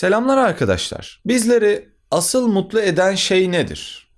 Selamlar arkadaşlar. Bizleri asıl mutlu eden şey nedir?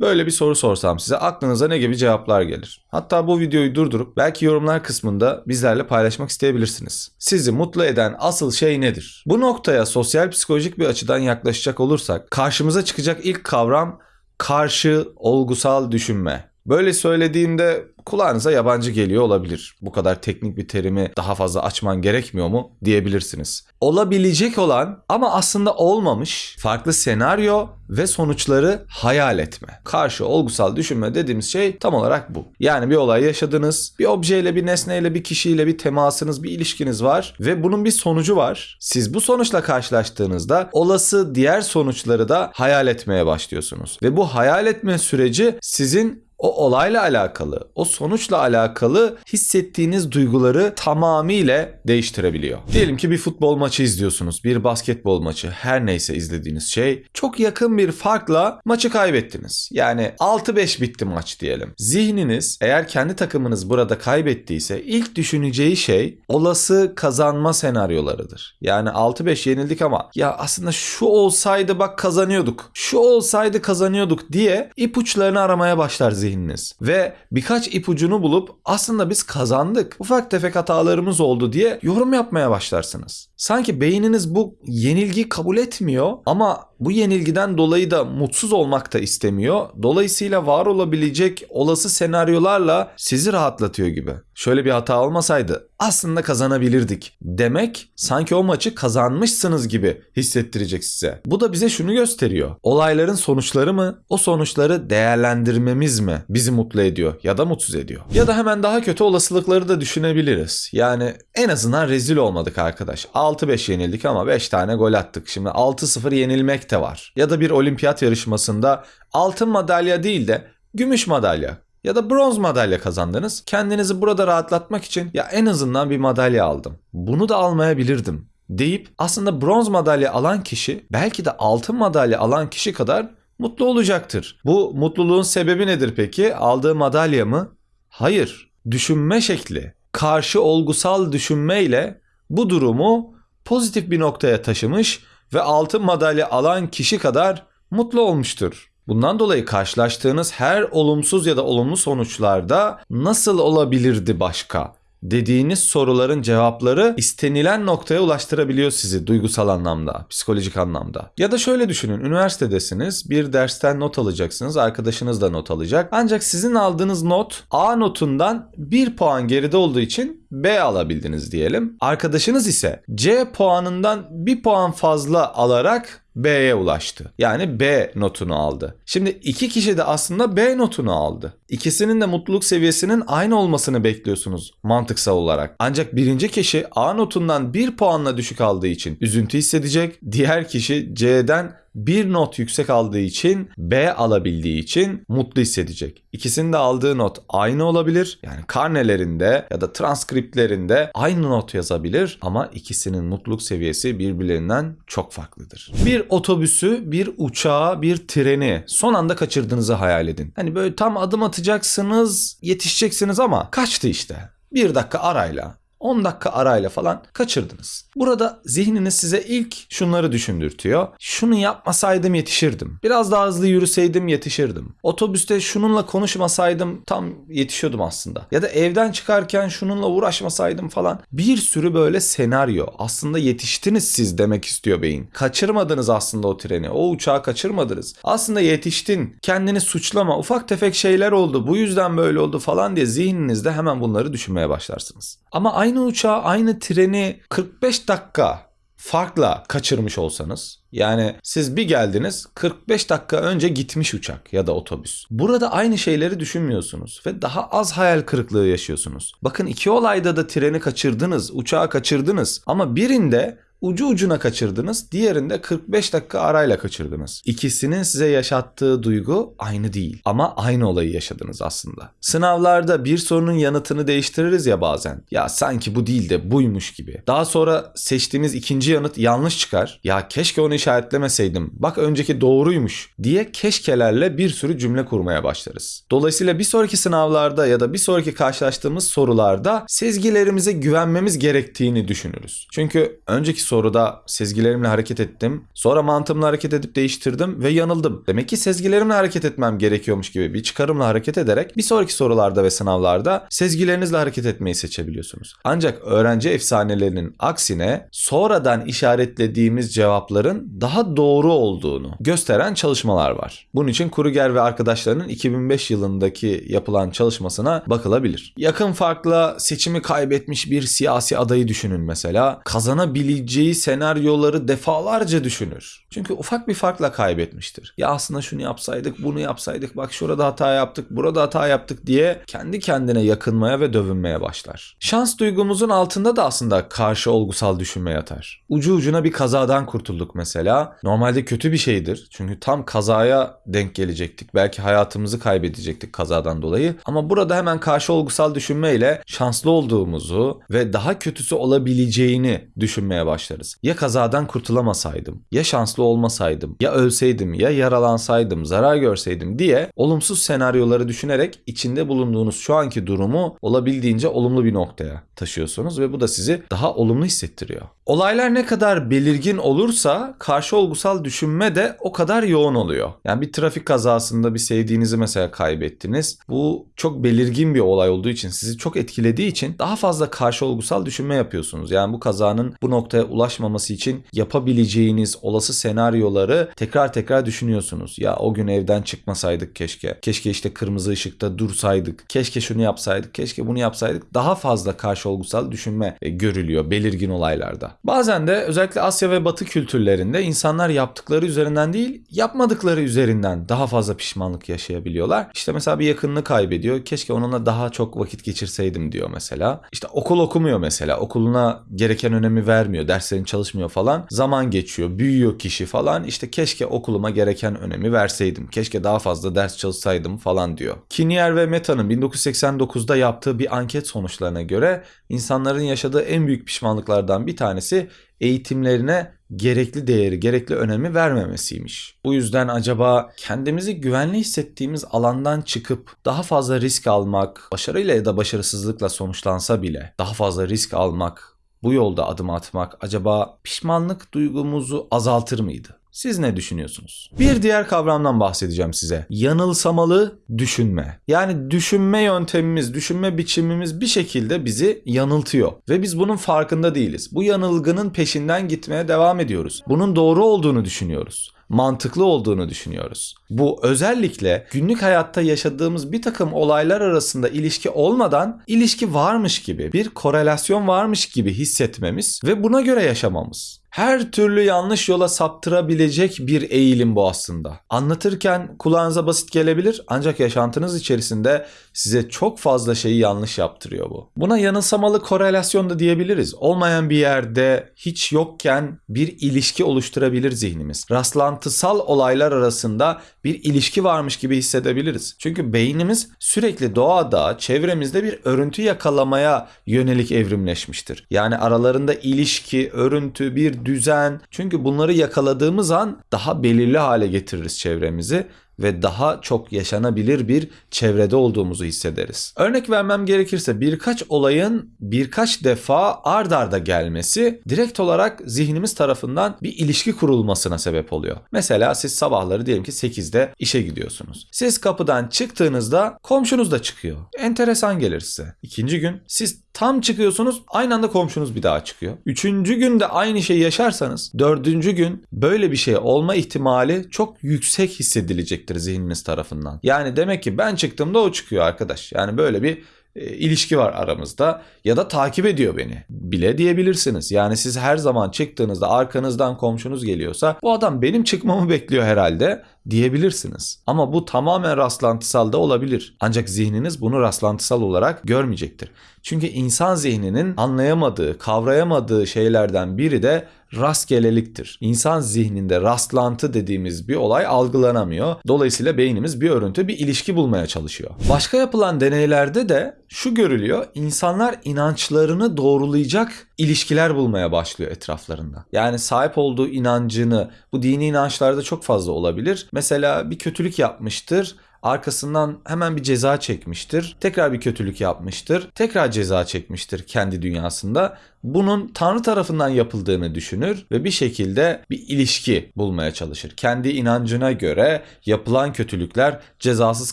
Böyle bir soru sorsam size aklınıza ne gibi cevaplar gelir? Hatta bu videoyu durdurup belki yorumlar kısmında bizlerle paylaşmak isteyebilirsiniz. Sizi mutlu eden asıl şey nedir? Bu noktaya sosyal psikolojik bir açıdan yaklaşacak olursak karşımıza çıkacak ilk kavram karşı olgusal düşünme. Böyle söylediğimde kulağınıza yabancı geliyor olabilir. Bu kadar teknik bir terimi daha fazla açman gerekmiyor mu diyebilirsiniz. Olabilecek olan ama aslında olmamış farklı senaryo ve sonuçları hayal etme. Karşı olgusal düşünme dediğimiz şey tam olarak bu. Yani bir olay yaşadınız, bir objeyle, bir nesneyle, bir kişiyle bir temasınız, bir ilişkiniz var ve bunun bir sonucu var. Siz bu sonuçla karşılaştığınızda olası diğer sonuçları da hayal etmeye başlıyorsunuz. Ve bu hayal etme süreci sizin o olayla alakalı, o sonuçla alakalı hissettiğiniz duyguları tamamıyla değiştirebiliyor. Diyelim ki bir futbol maçı izliyorsunuz, bir basketbol maçı, her neyse izlediğiniz şey. Çok yakın bir farkla maçı kaybettiniz. Yani 6-5 bitti maç diyelim. Zihniniz eğer kendi takımınız burada kaybettiyse ilk düşüneceği şey olası kazanma senaryolarıdır. Yani 6-5 yenildik ama ya aslında şu olsaydı bak kazanıyorduk. Şu olsaydı kazanıyorduk diye ipuçlarını aramaya başlar zihniniz zihniniz. Ve birkaç ipucunu bulup aslında biz kazandık. Ufak tefek hatalarımız oldu diye yorum yapmaya başlarsınız. Sanki beyniniz bu yenilgiyi kabul etmiyor ama bu yenilgiden dolayı da mutsuz olmak da istemiyor. Dolayısıyla var olabilecek olası senaryolarla sizi rahatlatıyor gibi. Şöyle bir hata olmasaydı aslında kazanabilirdik demek sanki o maçı kazanmışsınız gibi hissettirecek size. Bu da bize şunu gösteriyor. Olayların sonuçları mı, o sonuçları değerlendirmemiz mi bizi mutlu ediyor ya da mutsuz ediyor? Ya da hemen daha kötü olasılıkları da düşünebiliriz. Yani en azından rezil olmadık arkadaş. 6-5 yenildik ama 5 tane gol attık. Şimdi 6-0 yenilmek de var. Ya da bir olimpiyat yarışmasında altın madalya değil de gümüş madalya ya da bronz madalya kazandınız. Kendinizi burada rahatlatmak için ya en azından bir madalya aldım. Bunu da almayabilirdim deyip aslında bronz madalya alan kişi belki de altın madalya alan kişi kadar mutlu olacaktır. Bu mutluluğun sebebi nedir peki? Aldığı madalya mı? Hayır. Düşünme şekli. Karşı olgusal düşünmeyle bu durumu pozitif bir noktaya taşımış ve altın madalya alan kişi kadar mutlu olmuştur. Bundan dolayı karşılaştığınız her olumsuz ya da olumlu sonuçlarda nasıl olabilirdi başka? Dediğiniz soruların cevapları istenilen noktaya ulaştırabiliyor sizi duygusal anlamda, psikolojik anlamda. Ya da şöyle düşünün, üniversitedesiniz, bir dersten not alacaksınız, arkadaşınız da not alacak. Ancak sizin aldığınız not A notundan 1 puan geride olduğu için B alabildiniz diyelim. Arkadaşınız ise C puanından 1 puan fazla alarak B'ye ulaştı. Yani B notunu aldı. Şimdi iki kişi de aslında B notunu aldı. İkisinin de mutluluk seviyesinin aynı olmasını bekliyorsunuz mantıksal olarak. Ancak birinci kişi A notundan bir puanla düşük aldığı için üzüntü hissedecek. Diğer kişi C'den bir not yüksek aldığı için B alabildiği için mutlu hissedecek. İkisinin de aldığı not aynı olabilir. Yani karnelerinde ya da transkriptlerinde aynı not yazabilir ama ikisinin mutluluk seviyesi birbirlerinden çok farklıdır. Bir otobüsü, bir uçağı, bir treni son anda kaçırdığınızı hayal edin. Hani böyle tam adım atacaksınız, yetişeceksiniz ama kaçtı işte. Bir dakika arayla 10 dakika arayla falan kaçırdınız. Burada zihniniz size ilk şunları düşündürtüyor. Şunu yapmasaydım yetişirdim. Biraz daha hızlı yürüseydim yetişirdim. Otobüste şununla konuşmasaydım tam yetişiyordum aslında. Ya da evden çıkarken şununla uğraşmasaydım falan. Bir sürü böyle senaryo. Aslında yetiştiniz siz demek istiyor beyin. Kaçırmadınız aslında o treni. O uçağı kaçırmadınız. Aslında yetiştin. Kendini suçlama. Ufak tefek şeyler oldu. Bu yüzden böyle oldu falan diye zihninizde hemen bunları düşünmeye başlarsınız. Ama aynı uçağı, aynı treni 45 dakika farkla kaçırmış olsanız yani siz bir geldiniz 45 dakika önce gitmiş uçak ya da otobüs. Burada aynı şeyleri düşünmüyorsunuz ve daha az hayal kırıklığı yaşıyorsunuz. Bakın iki olayda da treni kaçırdınız, uçağı kaçırdınız ama birinde ucu ucuna kaçırdınız, diğerinde 45 dakika arayla kaçırdınız. İkisinin size yaşattığı duygu aynı değil ama aynı olayı yaşadınız aslında. Sınavlarda bir sorunun yanıtını değiştiririz ya bazen. Ya sanki bu değil de buymuş gibi. Daha sonra seçtiğimiz ikinci yanıt yanlış çıkar. Ya keşke onu işaretlemeseydim. Bak önceki doğruymuş diye keşkelerle bir sürü cümle kurmaya başlarız. Dolayısıyla bir sonraki sınavlarda ya da bir sonraki karşılaştığımız sorularda sezgilerimize güvenmemiz gerektiğini düşünürüz. Çünkü önceki soruda sezgilerimle hareket ettim. Sonra mantığımla hareket edip değiştirdim ve yanıldım. Demek ki sezgilerimle hareket etmem gerekiyormuş gibi bir çıkarımla hareket ederek bir sonraki sorularda ve sınavlarda sezgilerinizle hareket etmeyi seçebiliyorsunuz. Ancak öğrenci efsanelerinin aksine sonradan işaretlediğimiz cevapların daha doğru olduğunu gösteren çalışmalar var. Bunun için Kruger ve arkadaşlarının 2005 yılındaki yapılan çalışmasına bakılabilir. Yakın farkla seçimi kaybetmiş bir siyasi adayı düşünün mesela. Kazanabileceği senaryoları defalarca düşünür. Çünkü ufak bir farkla kaybetmiştir. Ya aslında şunu yapsaydık, bunu yapsaydık, bak şurada hata yaptık, burada hata yaptık diye kendi kendine yakınmaya ve dövünmeye başlar. Şans duygumuzun altında da aslında karşı olgusal düşünme yatar. Ucu ucuna bir kazadan kurtulduk mesela. Normalde kötü bir şeydir. Çünkü tam kazaya denk gelecektik. Belki hayatımızı kaybedecektik kazadan dolayı. Ama burada hemen karşı olgusal düşünmeyle şanslı olduğumuzu ve daha kötüsü olabileceğini düşünmeye başlarız. Ya kazadan kurtulamasaydım, ya şanslı olmasaydım, ya ölseydim, ya yaralansaydım, zarar görseydim diye olumsuz senaryoları düşünerek içinde bulunduğunuz şu anki durumu olabildiğince olumlu bir noktaya taşıyorsunuz ve bu da sizi daha olumlu hissettiriyor. Olaylar ne kadar belirgin olursa karşı olgusal düşünme de o kadar yoğun oluyor. Yani bir trafik kazasında bir sevdiğinizi mesela kaybettiniz. Bu çok belirgin bir olay olduğu için sizi çok etkilediği için daha fazla karşı olgusal düşünme yapıyorsunuz. Yani bu kazanın bu noktaya ulaşmaması için yapabileceğiniz olası senaryoları tekrar tekrar düşünüyorsunuz. Ya o gün evden çıkmasaydık keşke. Keşke işte kırmızı ışıkta dursaydık. Keşke şunu yapsaydık. Keşke bunu yapsaydık. Daha fazla karşı olgusal düşünme e, görülüyor belirgin olaylarda. Bazen de özellikle Asya ve Batı kültürlerinde insanlar yaptıkları üzerinden değil, yapmadıkları üzerinden daha fazla pişmanlık yaşayabiliyorlar. İşte mesela bir yakınını kaybediyor. Keşke onunla daha çok vakit geçirseydim diyor mesela. İşte okul okumuyor mesela. Okuluna gereken önemi vermiyor. Derslerini çalışmıyor falan. Zaman geçiyor. Büyüyor kişi falan. İşte keşke okuluma gereken önemi verseydim. Keşke daha fazla ders çalışsaydım falan diyor. Kinier ve Meta'nın 1989'da yaptığı bir anket sonuçlarına göre insanların yaşadığı en büyük pişmanlıklardan bir tanesi eğitimlerine gerekli değeri, gerekli önemi vermemesiymiş. Bu yüzden acaba kendimizi güvenli hissettiğimiz alandan çıkıp daha fazla risk almak, başarıyla ya da başarısızlıkla sonuçlansa bile daha fazla risk almak, bu yolda adım atmak acaba pişmanlık duygumuzu azaltır mıydı? Siz ne düşünüyorsunuz? Bir diğer kavramdan bahsedeceğim size. Yanılsamalı düşünme. Yani düşünme yöntemimiz, düşünme biçimimiz bir şekilde bizi yanıltıyor ve biz bunun farkında değiliz. Bu yanılgının peşinden gitmeye devam ediyoruz. Bunun doğru olduğunu düşünüyoruz mantıklı olduğunu düşünüyoruz. Bu özellikle günlük hayatta yaşadığımız bir takım olaylar arasında ilişki olmadan ilişki varmış gibi, bir korelasyon varmış gibi hissetmemiz ve buna göre yaşamamız her türlü yanlış yola saptırabilecek bir eğilim bu aslında. Anlatırken kulağınıza basit gelebilir ancak yaşantınız içerisinde size çok fazla şeyi yanlış yaptırıyor bu. Buna yanılsamalı korelasyon da diyebiliriz. Olmayan bir yerde hiç yokken bir ilişki oluşturabilir zihnimiz. Rastlantısal olaylar arasında bir ilişki varmış gibi hissedebiliriz. Çünkü beynimiz sürekli doğada, çevremizde bir örüntü yakalamaya yönelik evrimleşmiştir. Yani aralarında ilişki, örüntü, bir düzen. Çünkü bunları yakaladığımız an daha belirli hale getiririz çevremizi ve daha çok yaşanabilir bir çevrede olduğumuzu hissederiz. Örnek vermem gerekirse birkaç olayın birkaç defa ard arda gelmesi direkt olarak zihnimiz tarafından bir ilişki kurulmasına sebep oluyor. Mesela siz sabahları diyelim ki 8'de işe gidiyorsunuz. Siz kapıdan çıktığınızda komşunuz da çıkıyor. Enteresan gelir size. İkinci gün siz tam çıkıyorsunuz aynı anda komşunuz bir daha çıkıyor. Üçüncü günde aynı şeyi yaşarsanız dördüncü gün böyle bir şey olma ihtimali çok yüksek hissedilecektir zihniniz tarafından. Yani demek ki ben çıktığımda o çıkıyor arkadaş. Yani böyle bir ilişki var aramızda ya da takip ediyor beni bile diyebilirsiniz. Yani siz her zaman çıktığınızda arkanızdan komşunuz geliyorsa bu adam benim çıkmamı bekliyor herhalde diyebilirsiniz. Ama bu tamamen rastlantısal da olabilir. Ancak zihniniz bunu rastlantısal olarak görmeyecektir. Çünkü insan zihninin anlayamadığı, kavrayamadığı şeylerden biri de rastgeleliktir. İnsan zihninde rastlantı dediğimiz bir olay algılanamıyor. Dolayısıyla beynimiz bir örüntü, bir ilişki bulmaya çalışıyor. Başka yapılan deneylerde de şu görülüyor. İnsanlar inançlarını doğrulayacak ilişkiler bulmaya başlıyor etraflarında. Yani sahip olduğu inancını bu dini inançlarda çok fazla olabilir. Mesela bir kötülük yapmıştır Arkasından hemen bir ceza çekmiştir. Tekrar bir kötülük yapmıştır. Tekrar ceza çekmiştir kendi dünyasında. Bunun Tanrı tarafından yapıldığını düşünür ve bir şekilde bir ilişki bulmaya çalışır. Kendi inancına göre yapılan kötülükler cezasız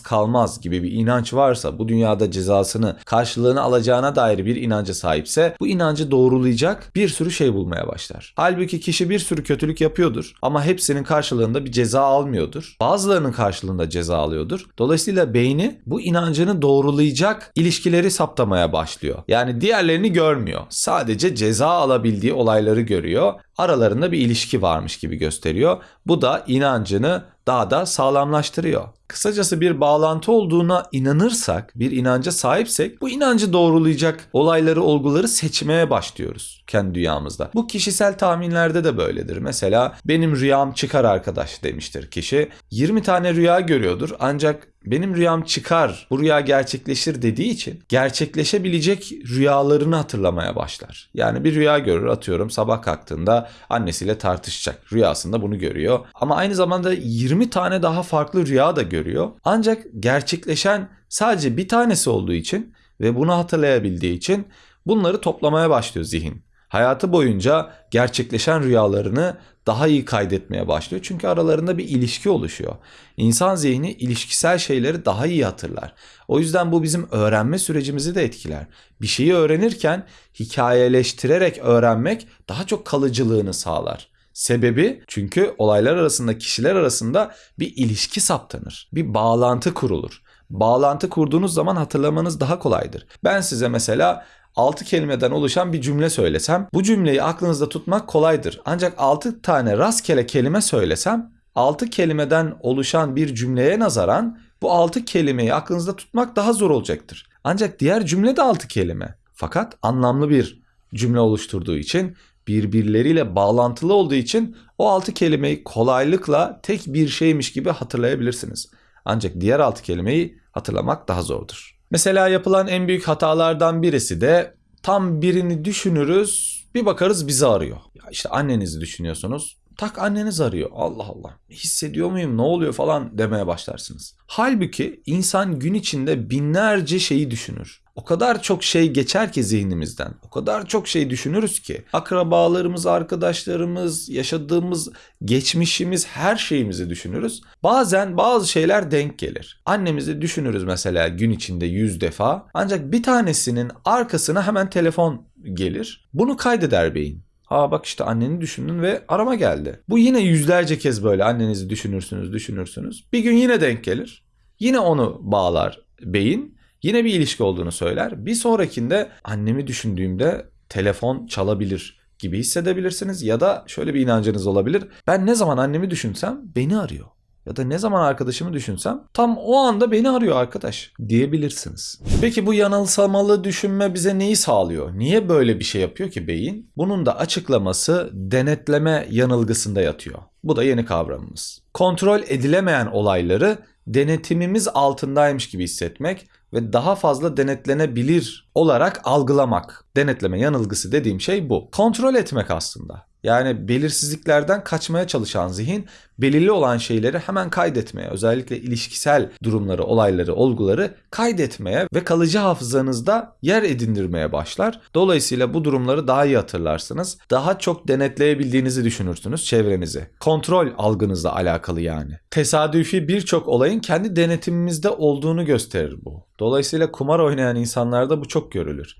kalmaz gibi bir inanç varsa, bu dünyada cezasını, karşılığını alacağına dair bir inanca sahipse bu inancı doğrulayacak bir sürü şey bulmaya başlar. Halbuki kişi bir sürü kötülük yapıyordur ama hepsinin karşılığında bir ceza almıyordur. Bazılarının karşılığında ceza alıyordur. Dolayısıyla beyni bu inancını doğrulayacak ilişkileri saptamaya başlıyor. Yani diğerlerini görmüyor. Sadece ceza alabildiği olayları görüyor. Aralarında bir ilişki varmış gibi gösteriyor. Bu da inancını daha da sağlamlaştırıyor. Kısacası bir bağlantı olduğuna inanırsak, bir inanca sahipsek bu inancı doğrulayacak olayları, olguları seçmeye başlıyoruz kendi dünyamızda. Bu kişisel tahminlerde de böyledir. Mesela benim rüyam çıkar arkadaş demiştir kişi. 20 tane rüya görüyordur ancak benim rüyam çıkar, bu rüya gerçekleşir dediği için gerçekleşebilecek rüyalarını hatırlamaya başlar. Yani bir rüya görür atıyorum sabah kalktığında annesiyle tartışacak. Rüyasında bunu görüyor. Ama aynı zamanda 20 tane daha farklı rüya da görüyor. Ancak gerçekleşen sadece bir tanesi olduğu için ve bunu hatırlayabildiği için bunları toplamaya başlıyor zihin. Hayatı boyunca gerçekleşen rüyalarını daha iyi kaydetmeye başlıyor. Çünkü aralarında bir ilişki oluşuyor. İnsan zihni ilişkisel şeyleri daha iyi hatırlar. O yüzden bu bizim öğrenme sürecimizi de etkiler. Bir şeyi öğrenirken hikayeleştirerek öğrenmek daha çok kalıcılığını sağlar. Sebebi çünkü olaylar arasında, kişiler arasında bir ilişki saptanır. Bir bağlantı kurulur. Bağlantı kurduğunuz zaman hatırlamanız daha kolaydır. Ben size mesela 6 kelimeden oluşan bir cümle söylesem bu cümleyi aklınızda tutmak kolaydır. Ancak 6 tane rastgele kelime söylesem 6 kelimeden oluşan bir cümleye nazaran bu 6 kelimeyi aklınızda tutmak daha zor olacaktır. Ancak diğer cümle de 6 kelime. Fakat anlamlı bir cümle oluşturduğu için birbirleriyle bağlantılı olduğu için o 6 kelimeyi kolaylıkla tek bir şeymiş gibi hatırlayabilirsiniz. Ancak diğer 6 kelimeyi hatırlamak daha zordur. Mesela yapılan en büyük hatalardan birisi de tam birini düşünürüz bir bakarız bizi arıyor. Ya işte annenizi düşünüyorsunuz. Tak anneniz arıyor. Allah Allah. Hissediyor muyum? Ne oluyor falan demeye başlarsınız. Halbuki insan gün içinde binlerce şeyi düşünür. O kadar çok şey geçer ki zihnimizden. O kadar çok şey düşünürüz ki. Akrabalarımız, arkadaşlarımız, yaşadığımız geçmişimiz, her şeyimizi düşünürüz. Bazen bazı şeyler denk gelir. Annemizi düşünürüz mesela gün içinde yüz defa. Ancak bir tanesinin arkasına hemen telefon gelir. Bunu kaydeder beyin. Aa bak işte anneni düşündün ve arama geldi. Bu yine yüzlerce kez böyle annenizi düşünürsünüz, düşünürsünüz. Bir gün yine denk gelir. Yine onu bağlar beyin. Yine bir ilişki olduğunu söyler. Bir sonrakinde annemi düşündüğümde telefon çalabilir gibi hissedebilirsiniz ya da şöyle bir inancınız olabilir. Ben ne zaman annemi düşünsem beni arıyor. Ya da ne zaman arkadaşımı düşünsem tam o anda beni arıyor arkadaş diyebilirsiniz. Peki bu yanılsamalı düşünme bize neyi sağlıyor? Niye böyle bir şey yapıyor ki beyin? Bunun da açıklaması denetleme yanılgısında yatıyor. Bu da yeni kavramımız. Kontrol edilemeyen olayları denetimimiz altındaymış gibi hissetmek ve daha fazla denetlenebilir olarak algılamak. Denetleme yanılgısı dediğim şey bu. Kontrol etmek aslında. Yani belirsizliklerden kaçmaya çalışan zihin belirli olan şeyleri hemen kaydetmeye, özellikle ilişkisel durumları, olayları, olguları kaydetmeye ve kalıcı hafızanızda yer edindirmeye başlar. Dolayısıyla bu durumları daha iyi hatırlarsınız. Daha çok denetleyebildiğinizi düşünürsünüz çevrenizi. Kontrol algınızla alakalı yani. Tesadüfi birçok olayın kendi denetimimizde olduğunu gösterir bu. Dolayısıyla kumar oynayan insanlarda bu çok görülür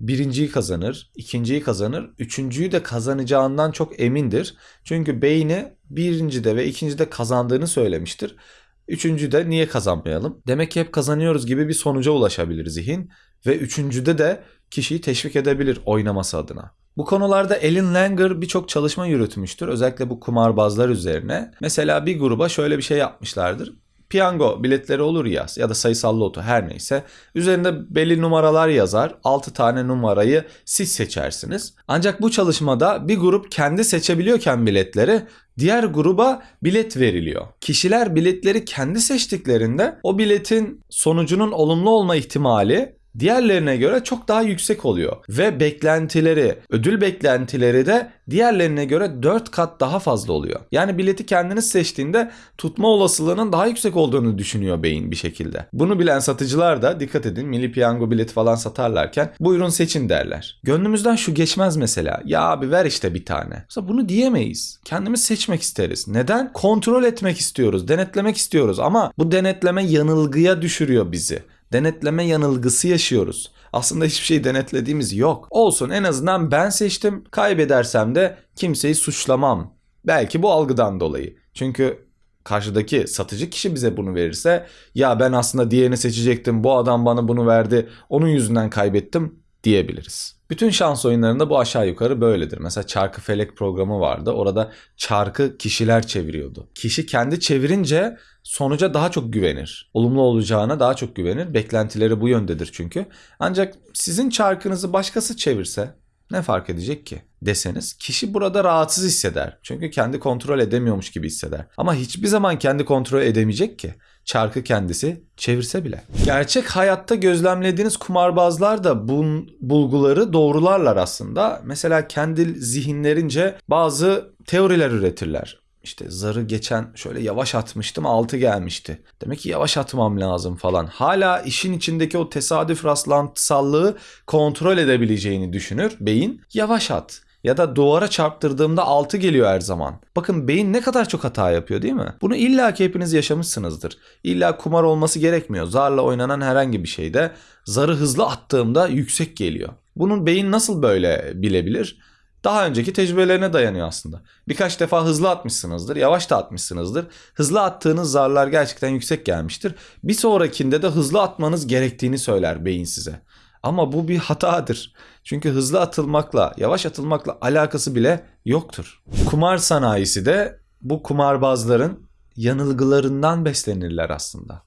birinciyi kazanır, ikinciyi kazanır, üçüncüyü de kazanacağından çok emindir. Çünkü beyni birincide ve ikincide kazandığını söylemiştir. Üçüncüde niye kazanmayalım? Demek ki hep kazanıyoruz gibi bir sonuca ulaşabilir zihin ve üçüncüde de kişiyi teşvik edebilir oynaması adına. Bu konularda Ellen Langer birçok çalışma yürütmüştür. Özellikle bu kumarbazlar üzerine. Mesela bir gruba şöyle bir şey yapmışlardır piyango biletleri olur ya ya da sayısal loto her neyse. Üzerinde belli numaralar yazar. 6 tane numarayı siz seçersiniz. Ancak bu çalışmada bir grup kendi seçebiliyorken biletleri diğer gruba bilet veriliyor. Kişiler biletleri kendi seçtiklerinde o biletin sonucunun olumlu olma ihtimali diğerlerine göre çok daha yüksek oluyor. Ve beklentileri, ödül beklentileri de diğerlerine göre 4 kat daha fazla oluyor. Yani bileti kendiniz seçtiğinde tutma olasılığının daha yüksek olduğunu düşünüyor beyin bir şekilde. Bunu bilen satıcılar da dikkat edin milli piyango bileti falan satarlarken buyurun seçin derler. Gönlümüzden şu geçmez mesela. Ya abi ver işte bir tane. Mesela bunu diyemeyiz. Kendimiz seçmek isteriz. Neden? Kontrol etmek istiyoruz, denetlemek istiyoruz ama bu denetleme yanılgıya düşürüyor bizi denetleme yanılgısı yaşıyoruz. Aslında hiçbir şey denetlediğimiz yok. Olsun en azından ben seçtim. Kaybedersem de kimseyi suçlamam. Belki bu algıdan dolayı. Çünkü karşıdaki satıcı kişi bize bunu verirse ya ben aslında diğerini seçecektim. Bu adam bana bunu verdi. Onun yüzünden kaybettim diyebiliriz. Bütün şans oyunlarında bu aşağı yukarı böyledir. Mesela çarkı felek programı vardı. Orada çarkı kişiler çeviriyordu. Kişi kendi çevirince sonuca daha çok güvenir. Olumlu olacağına daha çok güvenir. Beklentileri bu yöndedir çünkü. Ancak sizin çarkınızı başkası çevirse ne fark edecek ki deseniz kişi burada rahatsız hisseder. Çünkü kendi kontrol edemiyormuş gibi hisseder. Ama hiçbir zaman kendi kontrol edemeyecek ki. Çarkı kendisi çevirse bile. Gerçek hayatta gözlemlediğiniz kumarbazlar da bu bulguları doğrularlar aslında. Mesela kendi zihinlerince bazı teoriler üretirler. İşte zarı geçen şöyle yavaş atmıştım 6 gelmişti. Demek ki yavaş atmam lazım falan. Hala işin içindeki o tesadüf rastlantısallığı kontrol edebileceğini düşünür beyin. Yavaş at ya da duvara çarptırdığımda 6 geliyor her zaman. Bakın beyin ne kadar çok hata yapıyor değil mi? Bunu illa ki hepiniz yaşamışsınızdır. İlla kumar olması gerekmiyor. Zarla oynanan herhangi bir şeyde zarı hızlı attığımda yüksek geliyor. Bunun beyin nasıl böyle bilebilir? Daha önceki tecrübelerine dayanıyor aslında. Birkaç defa hızlı atmışsınızdır, yavaş da atmışsınızdır. Hızlı attığınız zarlar gerçekten yüksek gelmiştir. Bir sonrakinde de hızlı atmanız gerektiğini söyler beyin size. Ama bu bir hatadır. Çünkü hızlı atılmakla, yavaş atılmakla alakası bile yoktur. Kumar sanayisi de bu kumarbazların yanılgılarından beslenirler aslında.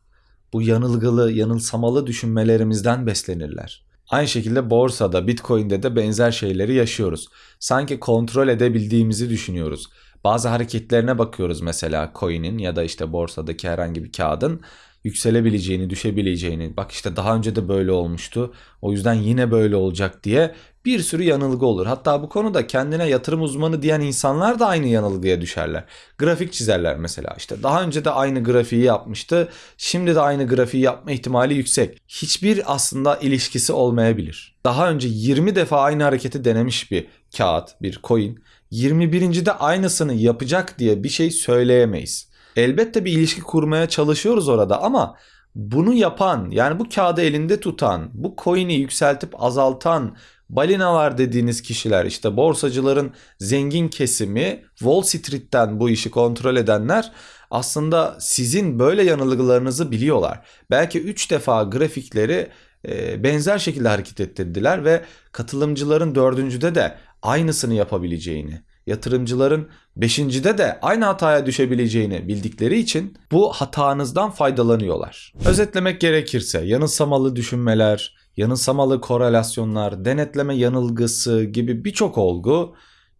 Bu yanılgılı, yanılsamalı düşünmelerimizden beslenirler. Aynı şekilde borsada, Bitcoin'de de benzer şeyleri yaşıyoruz. Sanki kontrol edebildiğimizi düşünüyoruz. Bazı hareketlerine bakıyoruz mesela coin'in ya da işte borsadaki herhangi bir kağıdın yükselebileceğini, düşebileceğini, bak işte daha önce de böyle olmuştu. O yüzden yine böyle olacak diye bir sürü yanılgı olur. Hatta bu konuda kendine yatırım uzmanı diyen insanlar da aynı yanılgıya düşerler. Grafik çizerler mesela. İşte daha önce de aynı grafiği yapmıştı. Şimdi de aynı grafiği yapma ihtimali yüksek. Hiçbir aslında ilişkisi olmayabilir. Daha önce 20 defa aynı hareketi denemiş bir kağıt, bir coin 21. de aynısını yapacak diye bir şey söyleyemeyiz. Elbette bir ilişki kurmaya çalışıyoruz orada ama bunu yapan yani bu kağıdı elinde tutan, bu coin'i yükseltip azaltan balinalar dediğiniz kişiler işte borsacıların zengin kesimi Wall Street'ten bu işi kontrol edenler aslında sizin böyle yanılgılarınızı biliyorlar. Belki 3 defa grafikleri e, benzer şekilde hareket ettirdiler ve katılımcıların dördüncüde de aynısını yapabileceğini yatırımcıların beşincide de aynı hataya düşebileceğini bildikleri için bu hatanızdan faydalanıyorlar. Özetlemek gerekirse yanılsamalı düşünmeler, yanılsamalı korelasyonlar, denetleme yanılgısı gibi birçok olgu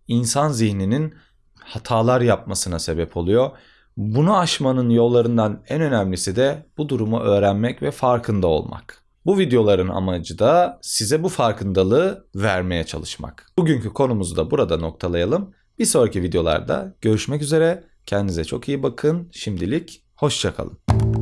insan zihninin hatalar yapmasına sebep oluyor. Bunu aşmanın yollarından en önemlisi de bu durumu öğrenmek ve farkında olmak. Bu videoların amacı da size bu farkındalığı vermeye çalışmak. Bugünkü konumuzu da burada noktalayalım. Bir sonraki videolarda görüşmek üzere. Kendinize çok iyi bakın. Şimdilik hoşçakalın.